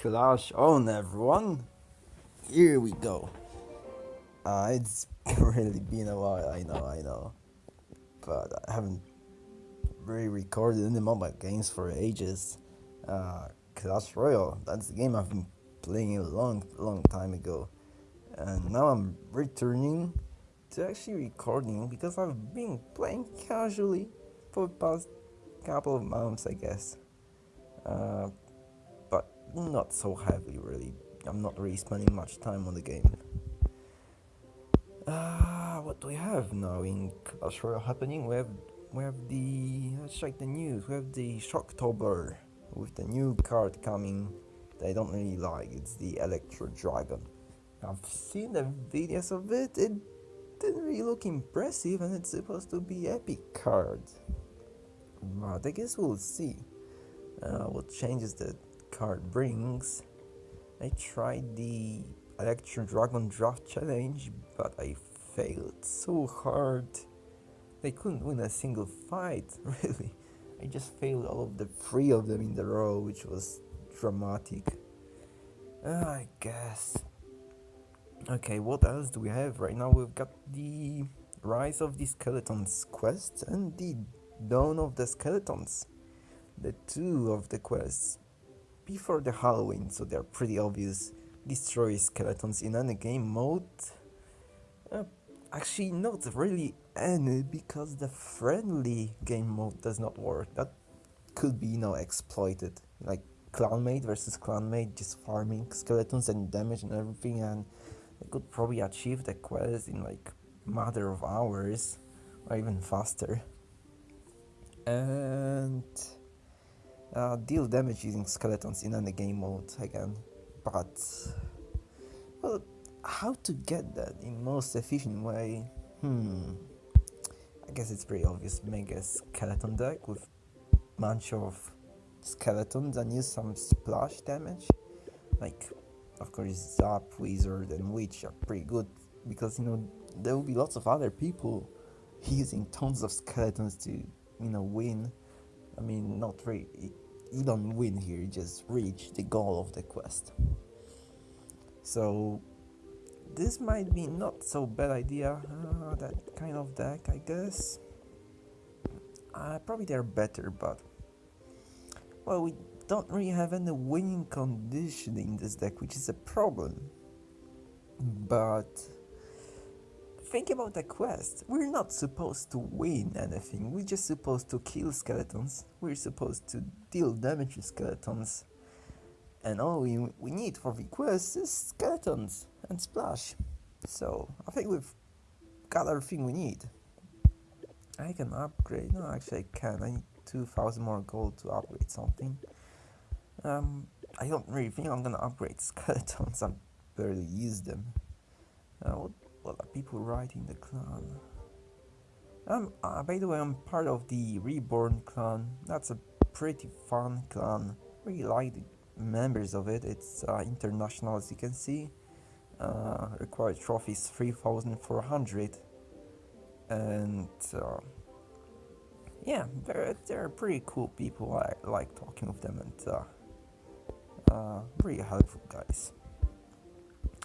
Clash on everyone! Here we go. Uh, it's really been a while, I know, I know. But I haven't really recorded any mobile games for ages. Uh, Clash Royale, that's the game I've been playing a long, long time ago. And now I'm returning to actually recording because I've been playing casually for the past couple of months, I guess. Uh, not so heavily, really. I'm not really spending much time on the game. Uh, what do we have now in Clash happening? We have we have the let's check the news. We have the Shocktober with the new card coming that I don't really like. It's the Electro Dragon. I've seen the videos of it. It didn't really look impressive, and it's supposed to be epic card. But I guess we'll see uh, what changes the card brings. I tried the Electro Dragon Draft Challenge, but I failed so hard. I couldn't win a single fight, really. I just failed all of the three of them in the row, which was dramatic. Uh, I guess. Okay, what else do we have right now? We've got the Rise of the Skeletons quest and the Dawn of the Skeletons. The two of the quests before the Halloween, so they're pretty obvious. Destroy skeletons in any game mode. Uh, actually, not really any, because the friendly game mode does not work. That could be, you know, exploited. Like clanmate versus clanmate, just farming skeletons and damage and everything, and they could probably achieve the quest in like matter of hours, or even faster. And uh, deal damage using skeletons in any game mode again, but well, how to get that in most efficient way? Hmm. I guess it's pretty obvious. Make a skeleton deck with bunch of skeletons and use some splash damage. Like, of course, Zap, Wizard, and Witch are pretty good because you know there will be lots of other people using tons of skeletons to you know win. I mean, not really you don't win here, you just reach the goal of the quest. So this might be not so bad idea, uh, that kind of deck I guess. Uh, probably they're better, but well we don't really have any winning condition in this deck, which is a problem. But think about the quest. We're not supposed to win anything, we're just supposed to kill skeletons. We're supposed to deal damage to skeletons. And all we, we need for the quest is skeletons and splash. So, I think we've got everything we need. I can upgrade, no actually I can, I need 2000 more gold to upgrade something. Um, I don't really think I'm gonna upgrade skeletons, I barely use them. Uh, what are people writing the clan? Um, uh, by the way, I'm part of the Reborn clan. That's a pretty fun clan. Really like the members of it. It's uh, international, as you can see. Uh, required trophies 3,400. And uh, yeah, they're, they're pretty cool people. I like talking with them and uh, uh, really helpful guys.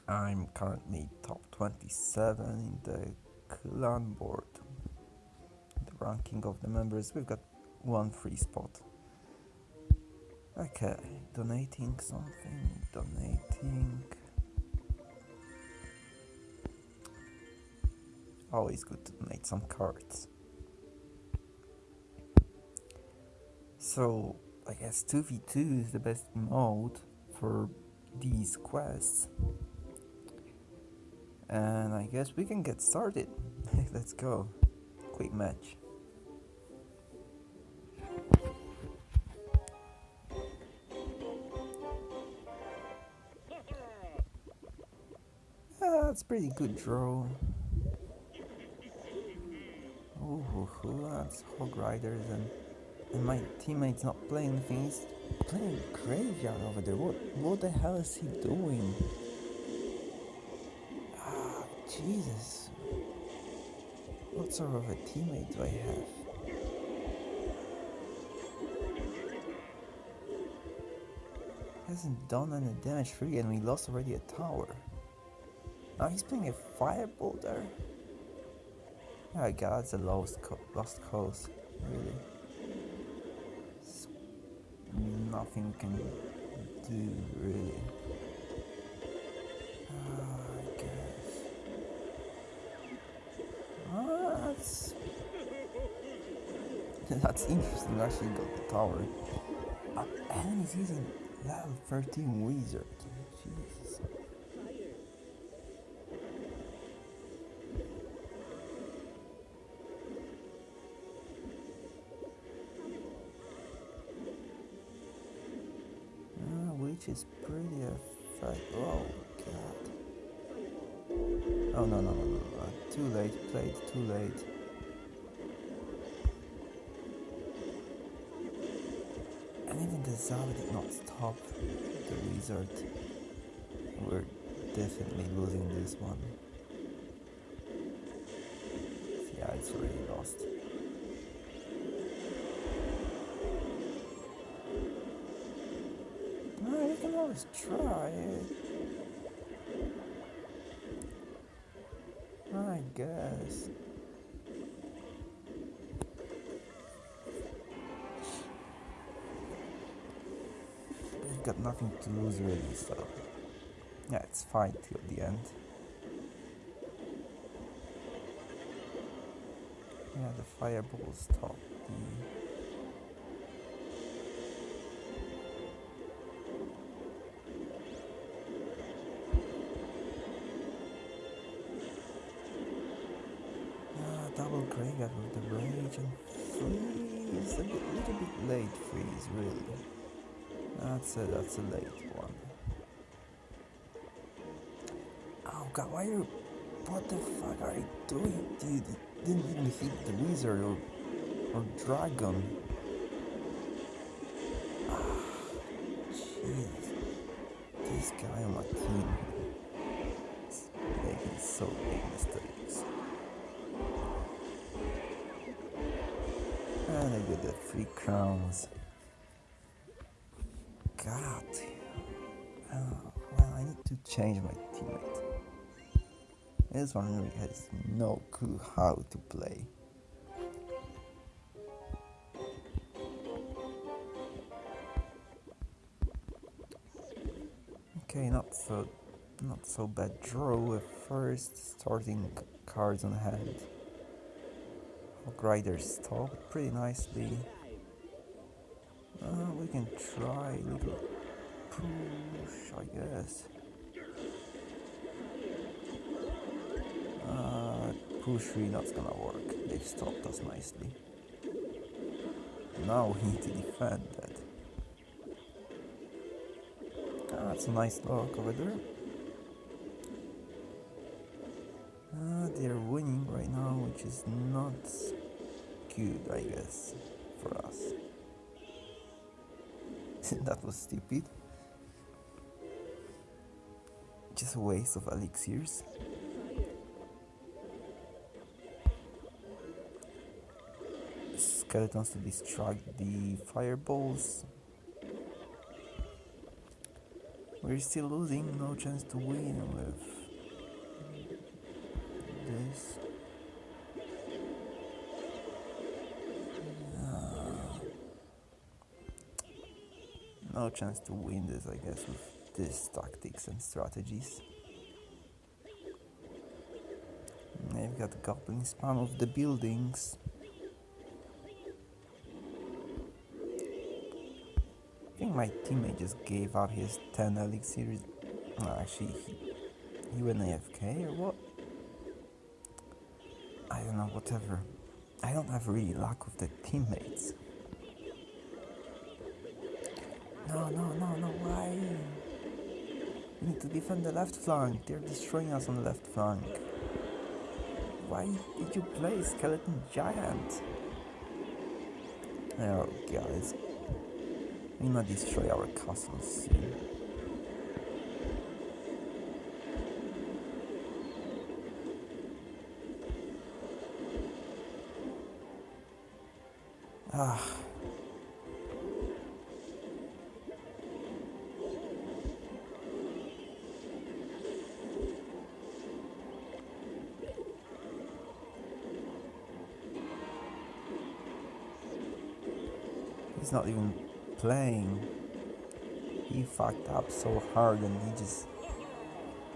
I'm currently top 27 in the clan board. The ranking of the members, we've got one free spot. Okay, donating something, donating. Always good to donate some cards. So, I guess 2v2 is the best mode for these quests and I guess we can get started. Let's go. Quick match. Ah, that's pretty good draw. Oh, that's Hog Riders and, and my teammate's not playing anything, he's playing Graveyard over there. What, what the hell is he doing? Jesus. What sort of a teammate do I have? Hasn't done any damage free and we lost already a tower. Now he's playing a fireball there. Oh god, it's a lost, co lost cause, really. Nothing can do, really. Uh, I guess. Ah, that's... that's interesting, actually got the tower. Uh, and he's using level 13 wizard. Jesus. Ah, which is pretty effective. Oh god. Oh no no no no no. Too late, played too late. The Zava did not stop the wizard. We're definitely losing this one. Yeah, it's already lost. Got nothing to lose really, so yeah, it's fine till the end. Yeah, the fireball stopped the Ah, double graveyard with the rage and freeze. A little bit late freeze, really. That's a that's a late one. Oh god, why are you? What the fuck are you doing, dude? Didn't even hit the wizard or or dragon. Ah, jeez, this guy on my team is making so big mistakes. And I get the three crowns. God. Oh, well, I need to change my teammate. This one really has no clue how to play. Okay, not so not so bad draw at first, starting cards on hand. Hog Rider stopped pretty nicely. Can try a little push, I guess. Uh, push really not gonna work. They've stopped us nicely. Now we need to defend that. Ah, that's a nice lock over there. Uh, they're winning right now, which is not good, I guess, for us. that was stupid. Just a waste of elixirs. Skeletons to distract the fireballs. We're still losing, no chance to win with no chance to win this, I guess, with these tactics and strategies. They've got goblin spam of the buildings. I think my teammate just gave up his 10 elixirs. No, actually, he, he went AFK or what? I don't know, whatever. I don't have really luck with the teammates. No, no, no, why? We need to defend the left flank. They're destroying us on the left flank. Why did you play Skeleton Giant? Oh god, it's we might destroy our castles soon. Ah. He's not even playing. He fucked up so hard and he just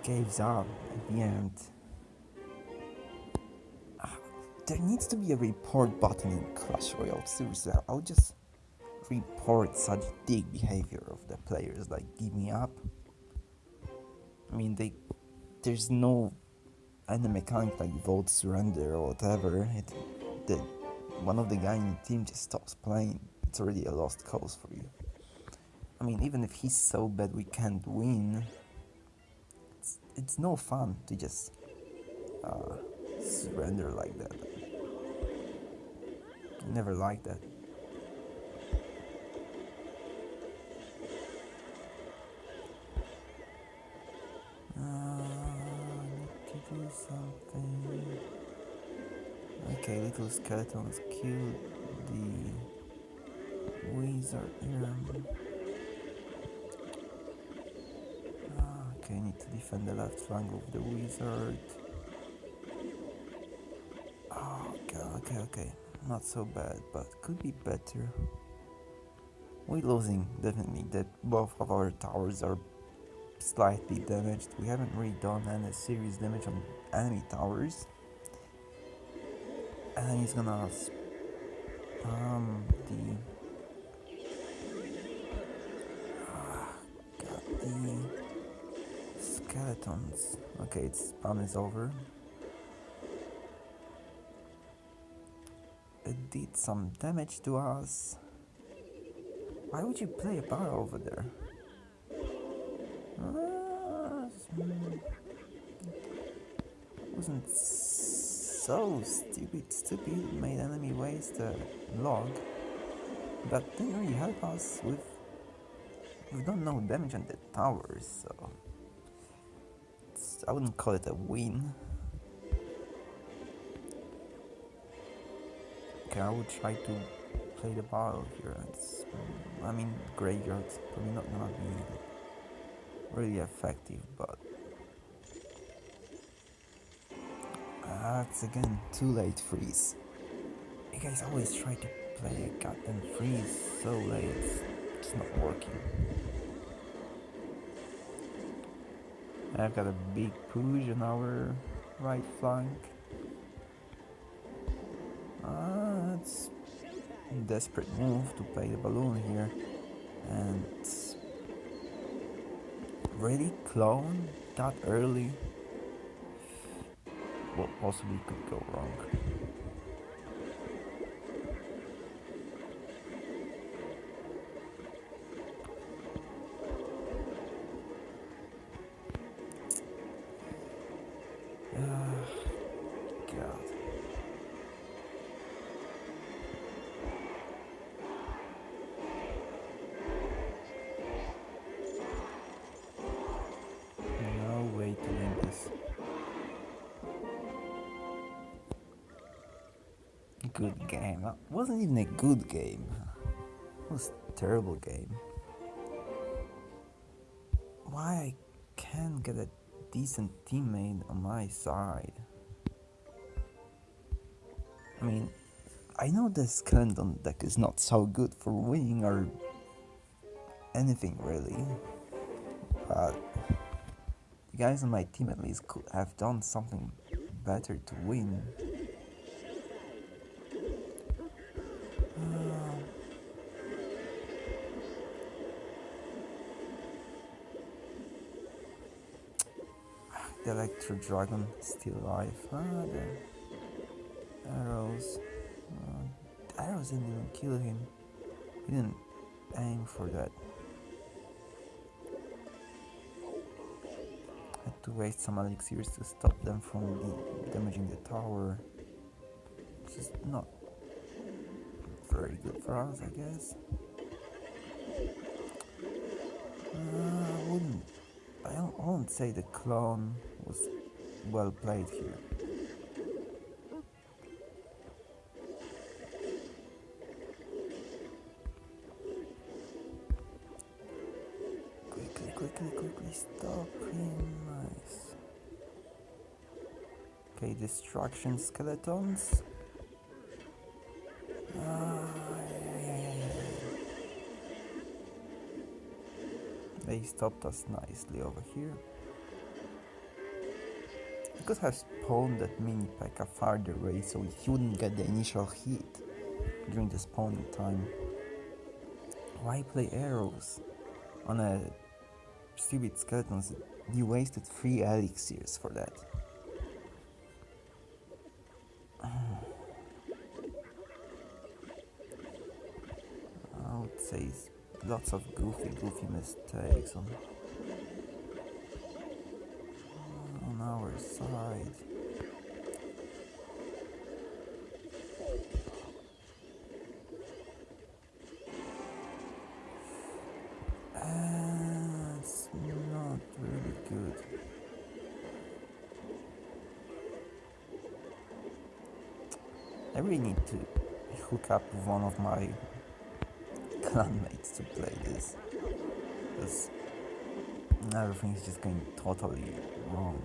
gives up at the end. Ah, there needs to be a report button in Clash Royale. Seriously, I'll just report such dick behavior of the players. Like, give me up. I mean, they there's no any mechanic like vote surrender or whatever. It the one of the guy in the team just stops playing. It's already a lost cause for you. I mean, even if he's so bad we can't win, it's, it's no fun to just uh, surrender like that. Never liked that. something. Okay, little skeletons killed the wizard here. Ah, okay, need to defend the left flank of the wizard. Oh, okay, okay, okay. Not so bad, but could be better. We're losing, definitely. That both of our towers are slightly damaged. We haven't really done any serious damage on enemy towers. And he's gonna spam the skeletons. Okay, its spam is over. It did some damage to us. Why would you play a bar over there? Ah, hmm. wasn't so stupid, stupid, made enemy waste a log, but didn't really help us with, we've done no damage on the towers, so I wouldn't call it a win. Okay, I would try to play the ball here. It's, I mean, graveyard's probably not gonna be really effective, but that's again too late freeze. You guys always try to play a goddamn freeze so late, it's not working. I've got a big push on our right flank. Ah, it's a desperate move to play the balloon here and really clone that early? What possibly could go wrong? Good game. It wasn't even a good game. It was a terrible game. Why I can't get a decent teammate on my side? I mean, I know the skeleton deck is not so good for winning or anything really, but the guys on my team at least could have done something better to win. Electro Dragon still alive. Ah, the arrows. Uh, arrows didn't even kill him. He didn't aim for that. Had to waste some elixirs to stop them from the damaging the tower. Which is not very good for us, I guess. Uh, I wouldn't. I, don't, I won't say the clone was well played here. Quickly, quickly, quickly, stop him, nice. Okay, destruction skeletons. Ah, they stopped us nicely over here. Could have spawned that mini P.E.K.K.A farther away so he wouldn't get the initial hit during the spawning time. Why play arrows on a stupid skeletons? You wasted 3 elixirs for that. I would say lots of goofy, goofy mistakes on one of my clanmates to play this. Because everything is just going totally wrong.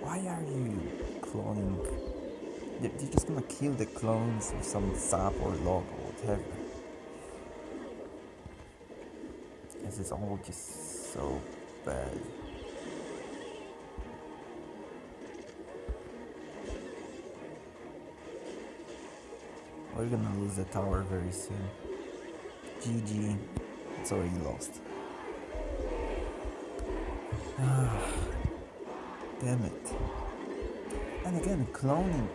Why are you cloning? You're you're just gonna kill the clones with some Zap or log or whatever. This is all just so bad. We're gonna lose the tower very soon. GG. It's already lost. Ah, Damn it. And again, cloning.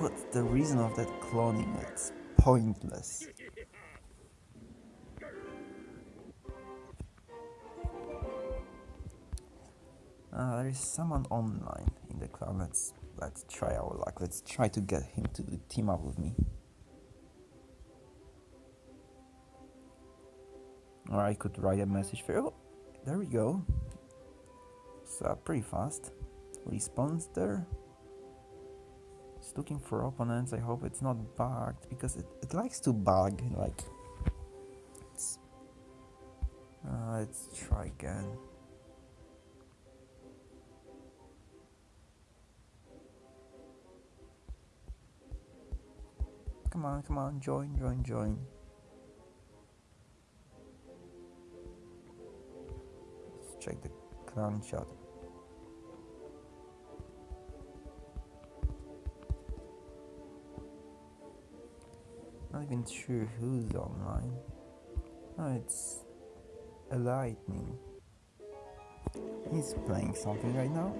What's the reason of that cloning? It's pointless. Uh, there is someone online in the clan. Let's try our luck. Let's try to get him to team up with me. Or I could write a message for. Oh, there we go. It's uh, pretty fast. Response there. It's looking for opponents. I hope it's not bugged because it, it likes to bug. Like, uh, let's try again. Come on, come on, join, join, join. Let's check the clan chat. Not even sure who's online. Oh, it's a lightning. He's playing something right now.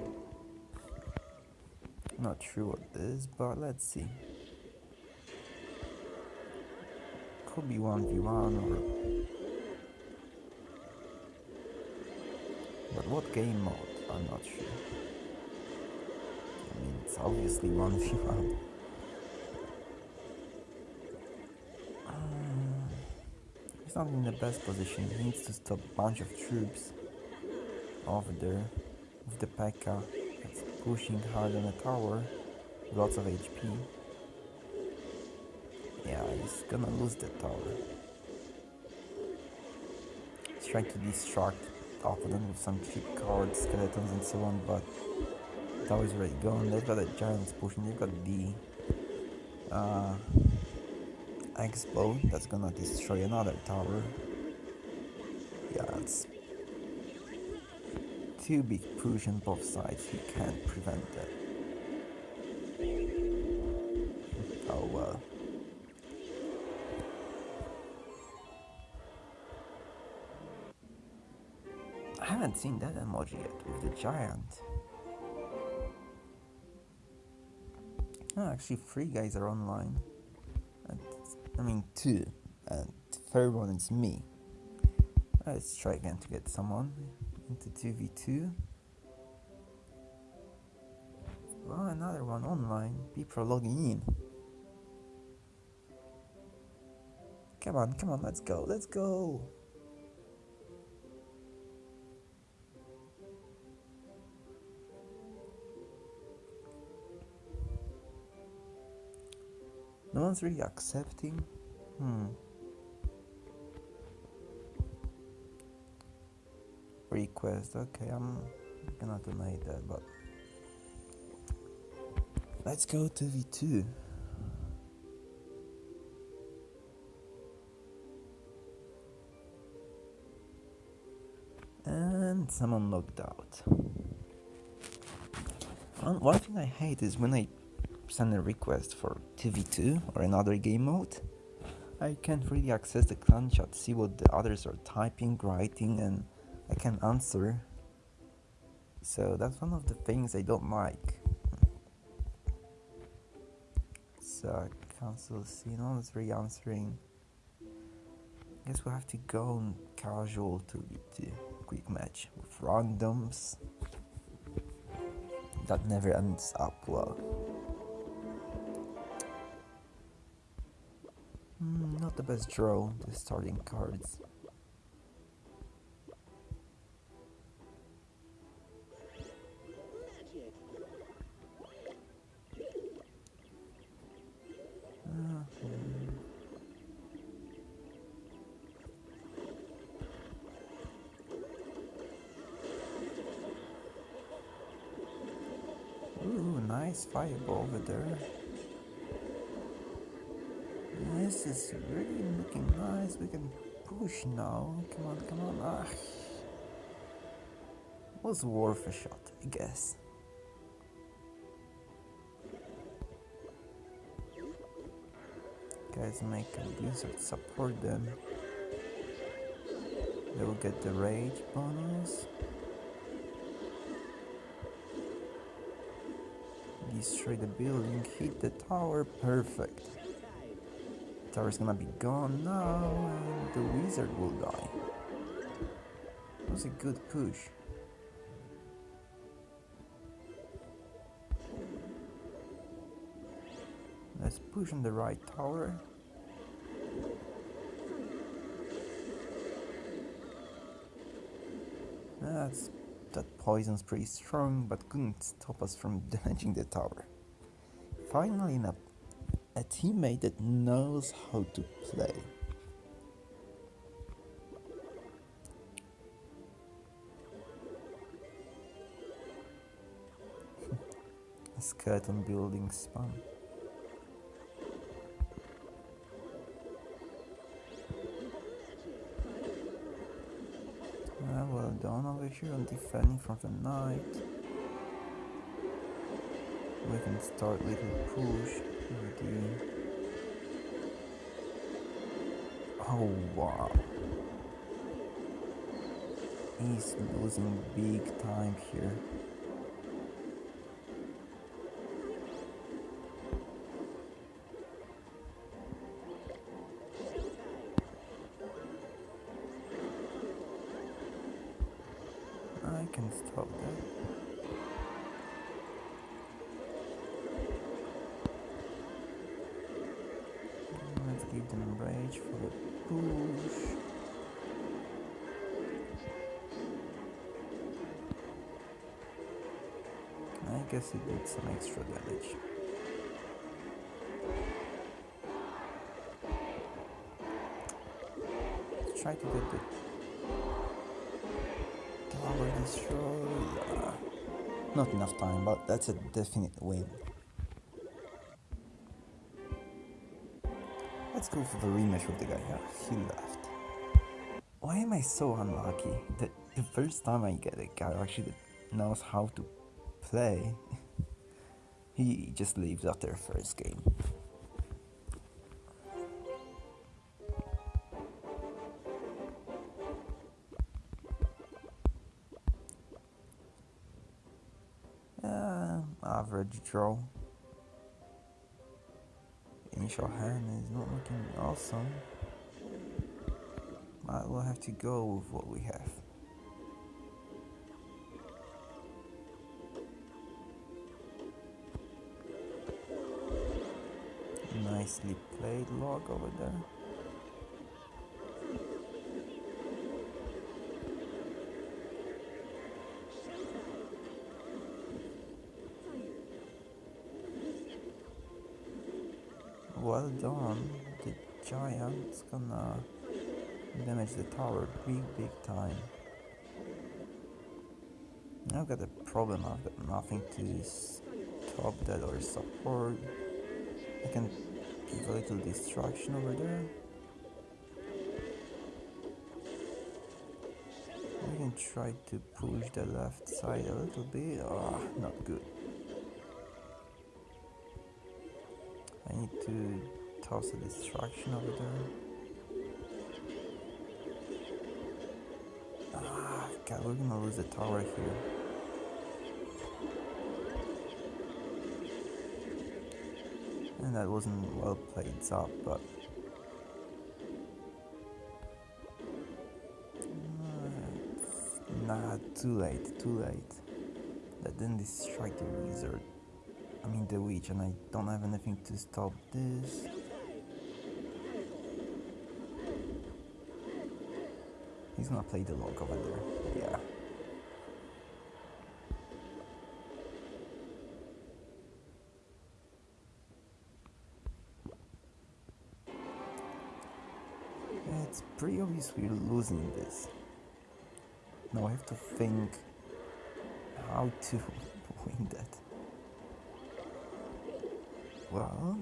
Not sure what it is, but let's see. Could be 1v1 or. But what game mode? I'm not sure. I mean, it's obviously 1v1. Um, He's not in the best position. He needs to stop a bunch of troops over there with the P.E.K.K.A. that's pushing hard on the tower. Lots of HP. Yeah, he's gonna lose the tower. He's trying to distract the opponent with some cheap cards, skeletons and so on, but tower's already gone. They've got a giants pushing, they've got the uh, X-Bow that's gonna destroy another tower. Yeah, it's too big push on both sides, he can't prevent that. Seen that emoji yet with the giant. Oh, actually, three guys are online. And, I mean, two. And third one is me. Let's try again to get someone into 2v2. Well, another one online. People are logging in. Come on, come on, let's go, let's go. No one's really accepting. Hmm. Request. Okay, I'm gonna deny that, but let's go to V2. And someone logged out. One thing I hate is when I send a request for 2v2 or another game mode, I can't really access the clan chat, see what the others are typing, writing, and I can answer. So that's one of the things I don't like. So cancel scene, no one's really answering. Guess we'll have to go on casual to the quick match with randoms. That never ends up well. Not the best draw, the starting cards. Ooh, nice fireball over there. This is really looking nice. We can push now. Come on, come on. Ah. Was worth a shot, I guess. Guys make a blizzard support them. They will get the rage bonus. Destroy the building, hit the tower, perfect. Tower's gonna be gone now, and the wizard will die. That was a good push. Let's push on the right tower. That's that poison's pretty strong, but couldn't stop us from damaging the tower. Finally, in a, a teammate that knows how to play. Skeleton building spam. Uh, well done over here on defending from the knight. We can start little push Oh wow. He's losing big time here. Guess it some extra damage. Let's try to get the tower destroyed. Uh, not enough time, but that's a definite win. Let's go for the rematch with the guy. Yeah, he left. Why am I so unlucky that the first time I get a guy actually knows how to play, he just leaves after first game. Uh, average draw. Initial hand is not looking awesome. But we'll have to go with what we have. Nicely played log over there. Well done. The giant's gonna damage the tower big, big time. I've got a problem. I've got nothing to stop that or support. I can give a little distraction over there. We can try to push the left side a little bit. Ah, not good. I need to toss a distraction over there. Ah, God, we're gonna lose the tower here. That wasn't well played up, but Nah, too late, too late. That didn't distract the wizard. I mean the witch, and I don't have anything to stop this. He's gonna play the log over there. Yeah. It's pretty obvious we're losing this. Now I have to think how to win that. Well,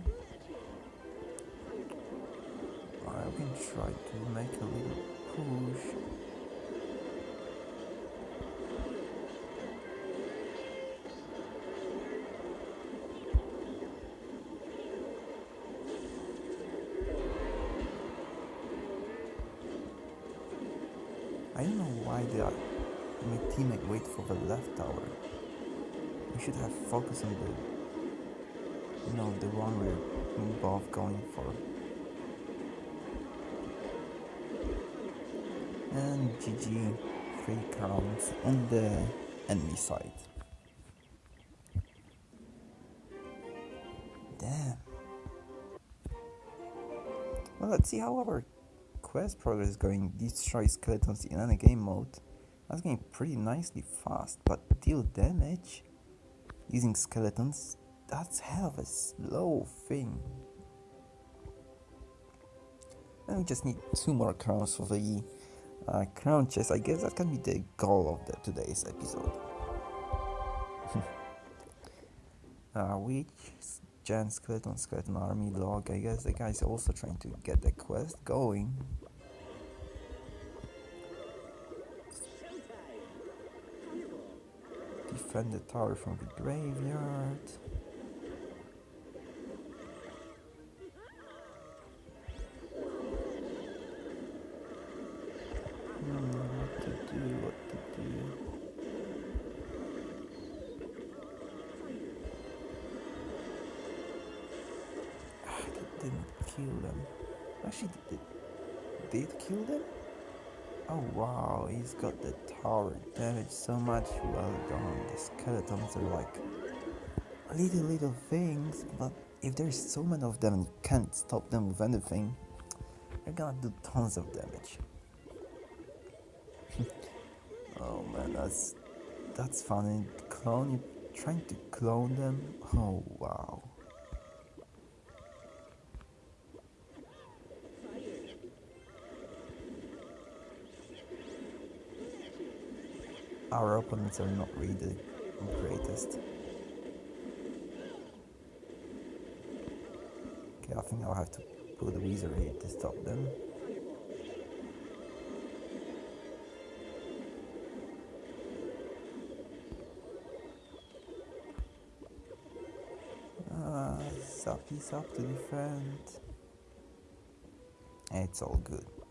I can try to make a little push. Wait for the left tower. We should have focused on the, you know, the one we're both going for. And GG, three crowns on the enemy side. Damn. Well, let's see how our quest progress is going. Destroy skeletons in any game mode. That's going pretty nicely fast, but deal damage using skeletons, that's hell of a slow thing. And we just need two more crowns for the uh, crown chest. I guess that can be the goal of the, today's episode. uh, Witch giant skeleton skeleton army log? I guess the guy's also trying to get the quest going. Defend the tower from the graveyard. Hmm, what to do, what to do. Ah, that didn't kill them. Actually, did, did kill them? Oh wow, he's got the tower damage so much. Well done. The skeletons are like little little things, but if there's so many of them and you can't stop them with anything, they're gonna do tons of damage. oh man, that's that's funny. Clone, you trying to clone them? Oh wow. Our opponents are not really the greatest. Okay, I think I'll have to put the wizard here to stop them. Uh, Zappy's up to defend. It's all good.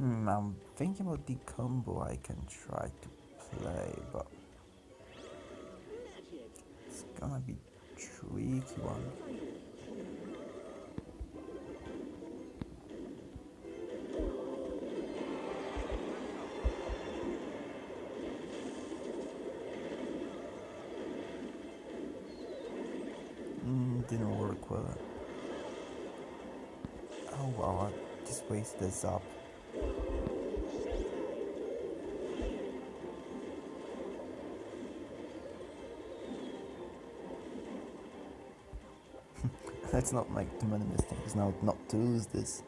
Hmm, I'm thinking about the combo I can try to play, but it's gonna be tricky one. Mm, didn't work well. Oh wow, I just wasted this up. Let's not make too many mistakes now not to lose this.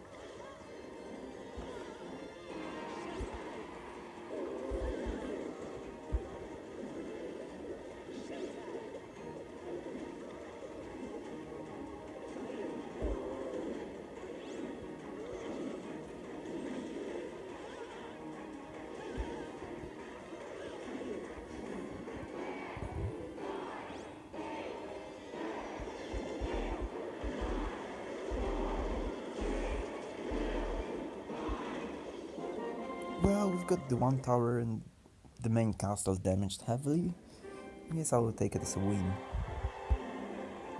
One tower and the main castle damaged heavily. I guess I will take it as a win.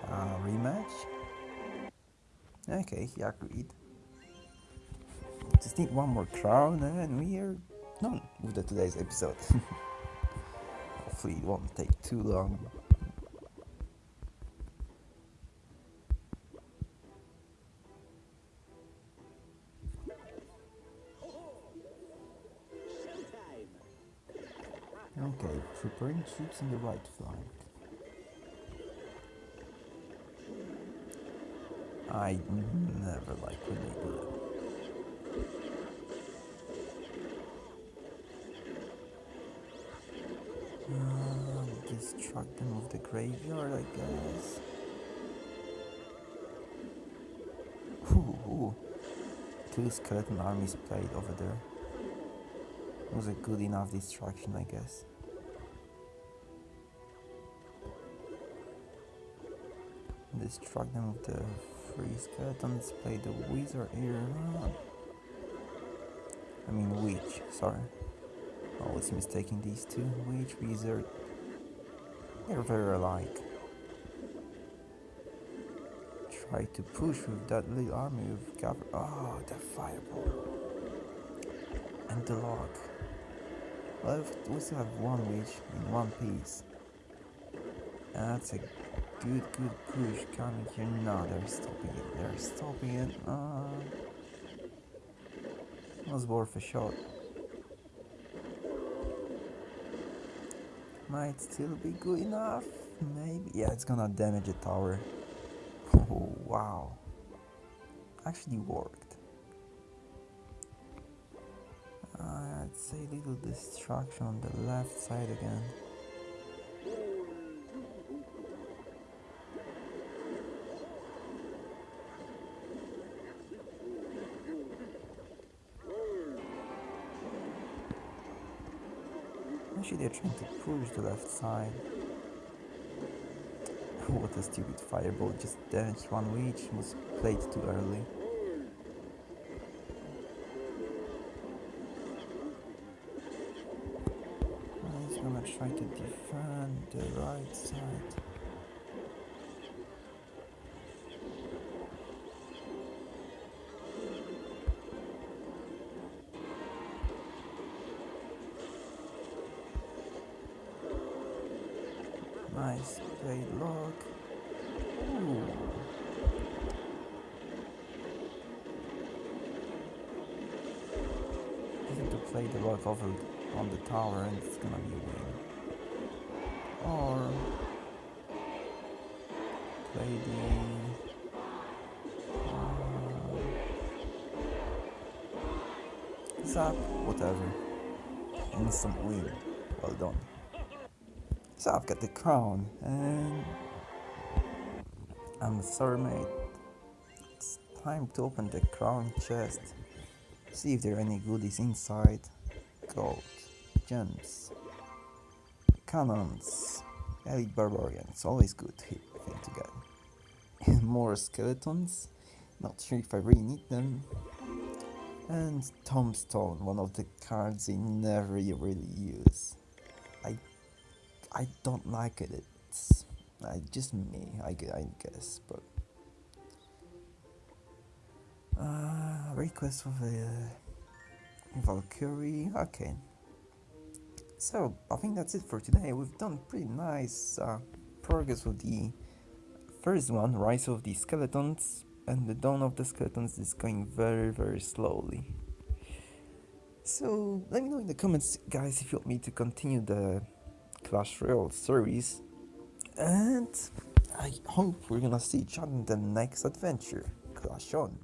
Uh, rematch? Okay, he agreed. Just need one more crown and we are done with today's episode. Hopefully it won't take too long. Okay, preparing troops in the right flank. I never like when they do that. Uh, distract them of the graveyard, I guess. Ooh, ooh. Two skeleton armies played over there. Was a good enough distraction, I guess. Distract them with the three skeletons, play the wizard here. I mean witch, sorry. Always mistaking these two. Witch, wizard. They're very alike. Try to push with that little army cover. Oh, the fireball. And the log. Well, we still have one witch in one piece. That's a good, good push coming here. No, they're stopping it. They're stopping it. Uh, was worth a shot. Might still be good enough. Maybe. Yeah, it's gonna damage the tower. Oh, wow. Actually worked. Uh, I'd say little destruction on the left side again. Actually, they're trying to push the left side. what a stupid fireball, just damaged one witch, was played too early. He's gonna try to defend the right side. Zap, whatever. Instant win. Well done. So I've got the crown and I'm sorry mate. It's time to open the crown chest. See if there are any goodies inside. Gold, gems, cannons, elite barbarians, always good thing to get. More skeletons, not sure if I really need them. And tombstone, one of the cards I never really use. I I don't like it. It's uh, just me, I, I guess. But uh, request for the uh, Valkyrie. Okay. So I think that's it for today. We've done pretty nice uh, progress with the first one, Rise of the Skeletons, and the Dawn of the Skeletons is going very very slowly. So let me know in the comments, guys, if you want me to continue the Clash Royale series. And I hope we're gonna see each other in the next adventure. Clash on!